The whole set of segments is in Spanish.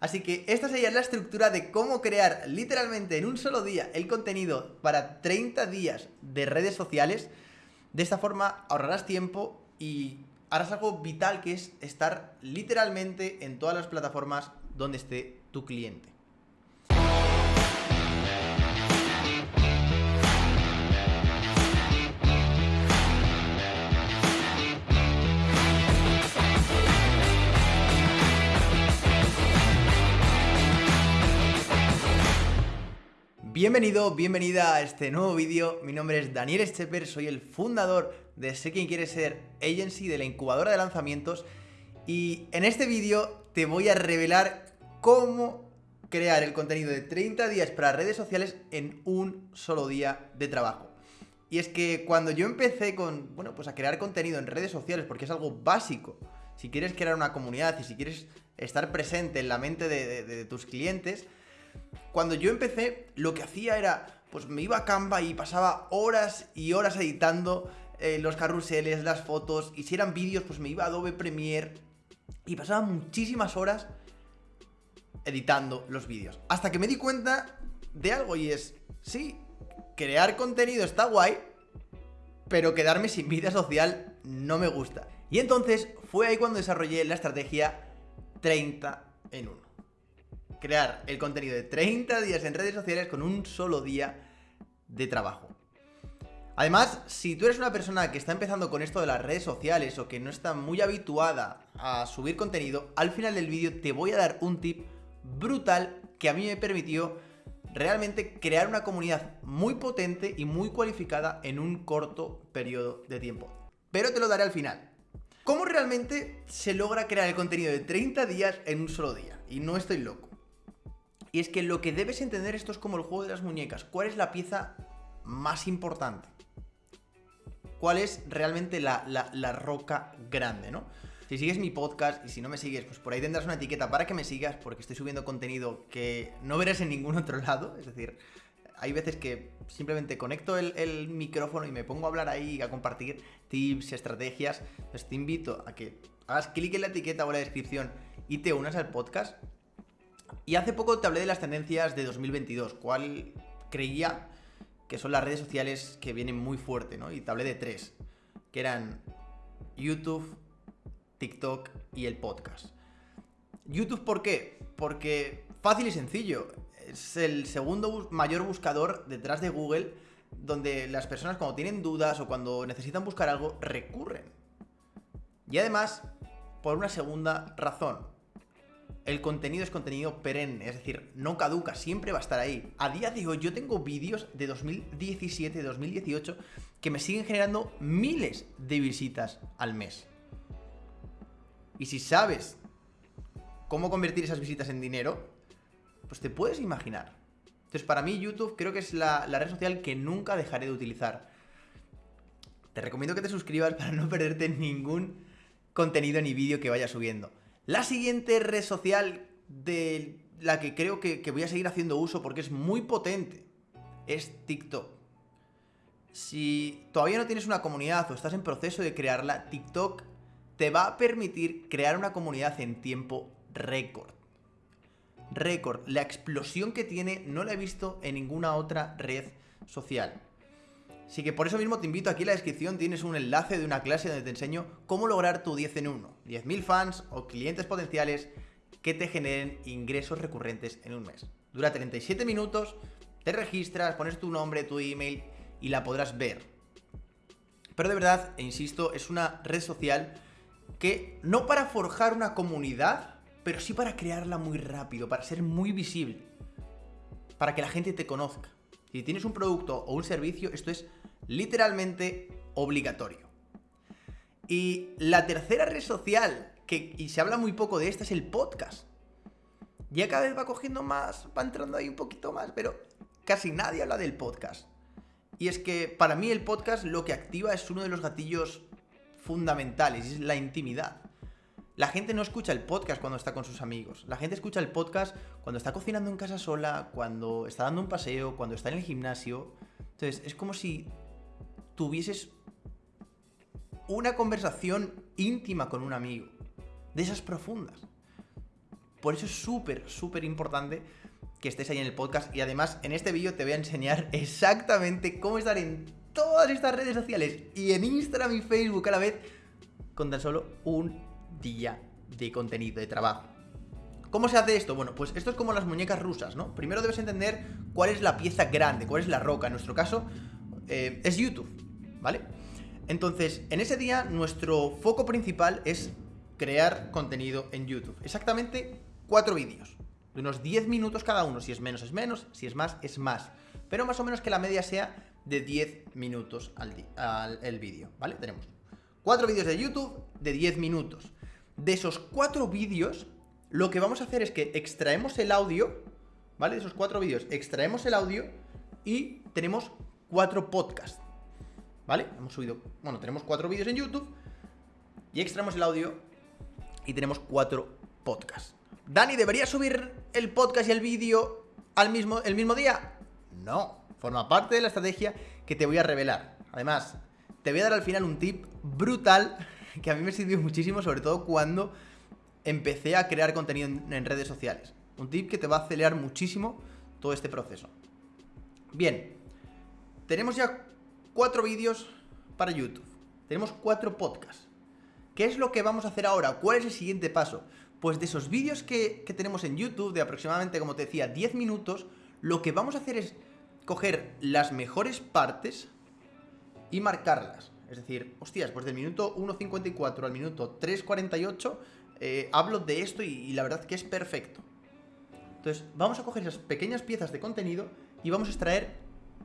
Así que esta sería la estructura de cómo crear literalmente en un solo día el contenido para 30 días de redes sociales. De esta forma ahorrarás tiempo y harás algo vital que es estar literalmente en todas las plataformas donde esté tu cliente. Bienvenido, bienvenida a este nuevo vídeo. Mi nombre es Daniel Scheper, soy el fundador de Sé Quien Quiere Ser Agency, de la incubadora de lanzamientos. Y en este vídeo te voy a revelar cómo crear el contenido de 30 días para redes sociales en un solo día de trabajo. Y es que cuando yo empecé con, bueno, pues a crear contenido en redes sociales, porque es algo básico, si quieres crear una comunidad y si quieres estar presente en la mente de tus clientes, cuando yo empecé, lo que hacía era, pues me iba a Canva y pasaba horas y horas editando eh, los carruseles, las fotos, y si eran vídeos, pues me iba a Adobe Premiere y pasaba muchísimas horas editando los vídeos. Hasta que me di cuenta de algo y es, sí, crear contenido está guay, pero quedarme sin vida social no me gusta. Y entonces fue ahí cuando desarrollé la estrategia 30 en 1 crear el contenido de 30 días en redes sociales con un solo día de trabajo. Además, si tú eres una persona que está empezando con esto de las redes sociales o que no está muy habituada a subir contenido, al final del vídeo te voy a dar un tip brutal que a mí me permitió realmente crear una comunidad muy potente y muy cualificada en un corto periodo de tiempo. Pero te lo daré al final. ¿Cómo realmente se logra crear el contenido de 30 días en un solo día? Y no estoy loco. Y es que lo que debes entender esto es como el juego de las muñecas. ¿Cuál es la pieza más importante? ¿Cuál es realmente la, roca grande, no? Si sigues mi podcast y si no me sigues, pues por ahí tendrás una etiqueta para que me sigas porque estoy subiendo contenido que no verás en ningún otro lado. Es decir, hay veces que simplemente conecto el, el, micrófono y me pongo a hablar ahí, a compartir tips, estrategias. Entonces te invito a que hagas clic en la etiqueta o en la descripción y te unas al podcast y hace poco te hablé de las tendencias de 2022, cuál creía que son las redes sociales que vienen muy fuerte, ¿no? Y te hablé de tres, que eran YouTube, TikTok y el podcast. YouTube, ¿por qué? Porque fácil y sencillo. Es el segundo mayor buscador detrás de Google, donde las personas cuando tienen dudas o cuando necesitan buscar algo, recurren. Y además, por una segunda razón el contenido es contenido perenne, es decir, no caduca, siempre va a estar ahí. A día de hoy yo tengo vídeos de 2017, 2018 que me siguen generando miles de visitas al mes. Y si sabes cómo convertir esas visitas en dinero, pues te puedes imaginar. Entonces para mí YouTube creo que es la, red social que nunca dejaré de utilizar. Te recomiendo que te suscribas para no perderte ningún contenido ni vídeo que vaya subiendo. La siguiente red social de la que creo que, voy a seguir haciendo uso porque es muy potente es TikTok. Si todavía no tienes una comunidad o estás en proceso de crearla, TikTok te va a permitir crear una comunidad en tiempo récord. Récord. La explosión que tiene no la he visto en ninguna otra red social. Así que por eso mismo te invito aquí en la descripción, tienes un enlace de una clase donde te enseño cómo lograr tu 10 en 1. 10.000 fans o clientes potenciales que te generen ingresos recurrentes en un mes. Dura 37 minutos, te registras, pones tu nombre, tu email y la podrás ver. Pero de verdad, e insisto, es una red social que no para forjar una comunidad, pero sí para crearla muy rápido, para ser muy visible, para que la gente te conozca. Si tienes un producto o un servicio, esto es literalmente obligatorio. Y la tercera red social, que y se habla muy poco de esta, es el podcast. Ya cada vez va cogiendo más, va entrando ahí un poquito más, pero casi nadie habla del podcast. Y es que para mí el podcast lo que activa es uno de los gatillos fundamentales, es la intimidad. La gente no escucha el podcast cuando está con sus amigos. La gente escucha el podcast cuando está cocinando en casa sola, cuando está dando un paseo, cuando está en el gimnasio. Entonces, es como si tuvieses una conversación íntima con un amigo. De esas profundas. Por eso es súper, súper importante que estés ahí en el podcast. Y además, en este vídeo te voy a enseñar exactamente cómo estar en todas estas redes sociales y en Instagram y Facebook a la vez con tan solo un día de contenido, de trabajo. ¿Cómo se hace esto? Bueno, pues esto es como las muñecas rusas, ¿no? Primero debes entender cuál es la pieza grande, cuál es la roca. En nuestro caso, eh, es YouTube, ¿vale? Entonces, en ese día, nuestro foco principal es crear contenido en YouTube. Exactamente cuatro vídeos. De unos 10 minutos cada uno. Si es menos, es menos. Si es más, es más. Pero más o menos que la media sea de 10 minutos al, el vídeo, ¿vale? Tenemos cuatro vídeos de YouTube de 10 minutos. De esos cuatro vídeos, lo que vamos a hacer es que extraemos el audio, ¿vale? De esos cuatro vídeos, extraemos el audio y tenemos cuatro podcasts, ¿vale? Hemos subido, bueno, tenemos cuatro vídeos en YouTube y extraemos el audio y tenemos cuatro podcasts. Dani, ¿debería subir el podcast y el vídeo al mismo, el mismo día? No, forma parte de la estrategia que te voy a revelar. Además, te voy a dar al final un tip brutal que a mí me sirvió muchísimo, sobre todo cuando empecé a crear contenido en, redes sociales. Un tip que te va a acelerar muchísimo todo este proceso. Bien, tenemos ya cuatro vídeos para YouTube. Tenemos cuatro podcasts. ¿Qué es lo que vamos a hacer ahora? ¿Cuál es el siguiente paso? Pues de esos vídeos que, que tenemos en YouTube, de aproximadamente, como te decía, 10 minutos, lo que vamos a hacer es coger las mejores partes y marcarlas. Es decir, hostias, pues del minuto 1.54 al minuto 3.48 eh, hablo de esto y, la verdad que es perfecto. Entonces, vamos a coger esas pequeñas piezas de contenido y vamos a extraer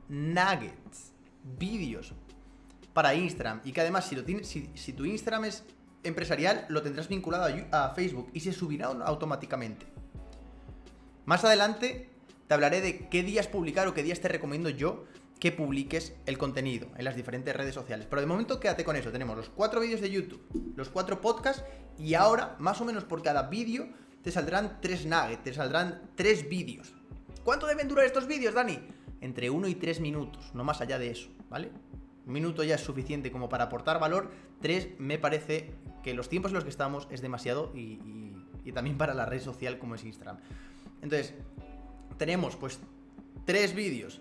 nuggets, vídeos para Instagram. Y que además, si, lo si, tu Instagram es empresarial, lo tendrás vinculado a, a Facebook y se subirá automáticamente. Más adelante te hablaré de qué días publicar o qué días te recomiendo yo que publiques el contenido en las diferentes redes sociales. Pero de momento quédate con eso. Tenemos los cuatro vídeos de YouTube, los cuatro podcasts y ahora, más o menos por cada vídeo, te saldrán tres nuggets, te saldrán tres vídeos. ¿Cuánto deben durar estos vídeos, Dani? Entre uno y tres minutos, no más allá de eso, ¿vale? Un minuto ya es suficiente como para aportar valor. Tres, me parece que los tiempos en los que estamos es demasiado y, también para la red social como es Instagram. Entonces, tenemos pues tres vídeos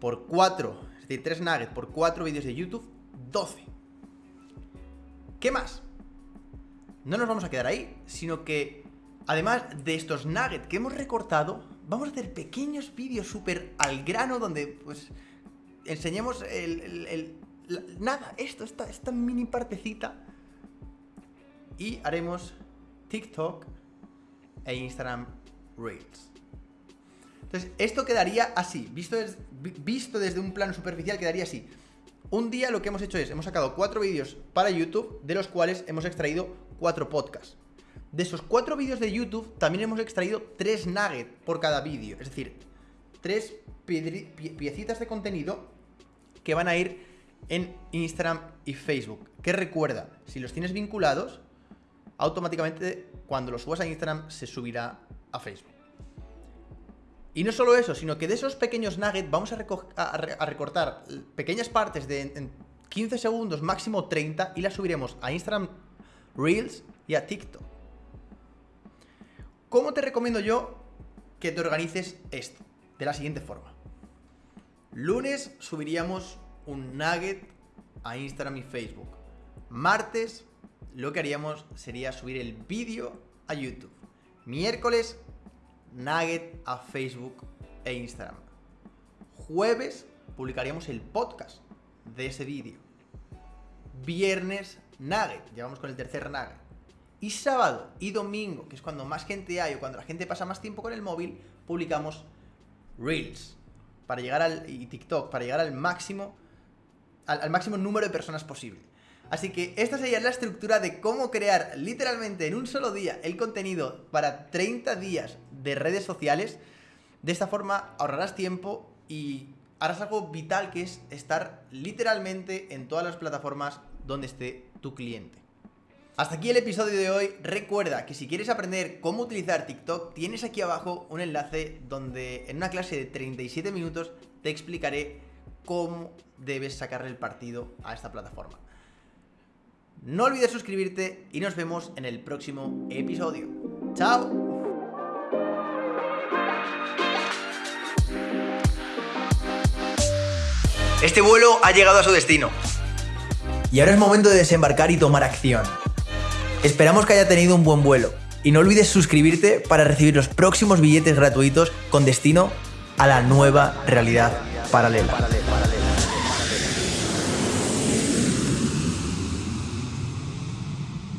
por 4, es decir, 3 nuggets por 4 vídeos de YouTube, 12. ¿Qué más? No nos vamos a quedar ahí, sino que además de estos nuggets que hemos recortado, vamos a hacer pequeños vídeos súper al grano donde pues enseñemos el, nada, esto, esta, esta mini partecita y haremos TikTok e Instagram Reels. Entonces, esto quedaría así, visto, visto desde un plano superficial, quedaría así. Un día lo que hemos hecho es, hemos sacado cuatro vídeos para YouTube, de los cuales hemos extraído cuatro podcasts. De esos cuatro vídeos de YouTube, también hemos extraído tres nuggets por cada vídeo. Es decir, tres piecitas de contenido que van a ir en Instagram y Facebook. Que recuerda, si los tienes vinculados, automáticamente cuando los subas a Instagram se subirá a Facebook. Y no solo eso, sino que de esos pequeños nuggets vamos a, recortar pequeñas partes de 15 segundos, máximo 30, y las subiremos a Instagram Reels y a TikTok. ¿Cómo te recomiendo yo que te organices esto? De la siguiente forma. Lunes subiríamos un nugget a Instagram y Facebook. Martes lo que haríamos sería subir el vídeo a YouTube. Miércoles Nugget a Facebook e Instagram. Jueves publicaríamos el podcast de ese vídeo. Viernes Nugget, llevamos con el tercer Nugget. Y sábado y domingo, que es cuando más gente hay o cuando la gente pasa más tiempo con el móvil, publicamos Reels para llegar al y TikTok para llegar al máximo al máximo número de personas posible. Así que esta sería la estructura de cómo crear literalmente en un solo día el contenido para 30 días de redes sociales. De esta forma ahorrarás tiempo y harás algo vital que es estar literalmente en todas las plataformas donde esté tu cliente. Hasta aquí el episodio de hoy. Recuerda que si quieres aprender cómo utilizar TikTok, tienes aquí abajo un enlace donde en una clase de 37 minutos te explicaré cómo debes sacarle el partido a esta plataforma. No olvides suscribirte y nos vemos en el próximo episodio. Chao. Este vuelo ha llegado a su destino. Y ahora es momento de desembarcar y tomar acción. Esperamos que haya tenido un buen vuelo. Y no olvides suscribirte para recibir los próximos billetes gratuitos con destino a la nueva realidad paralela.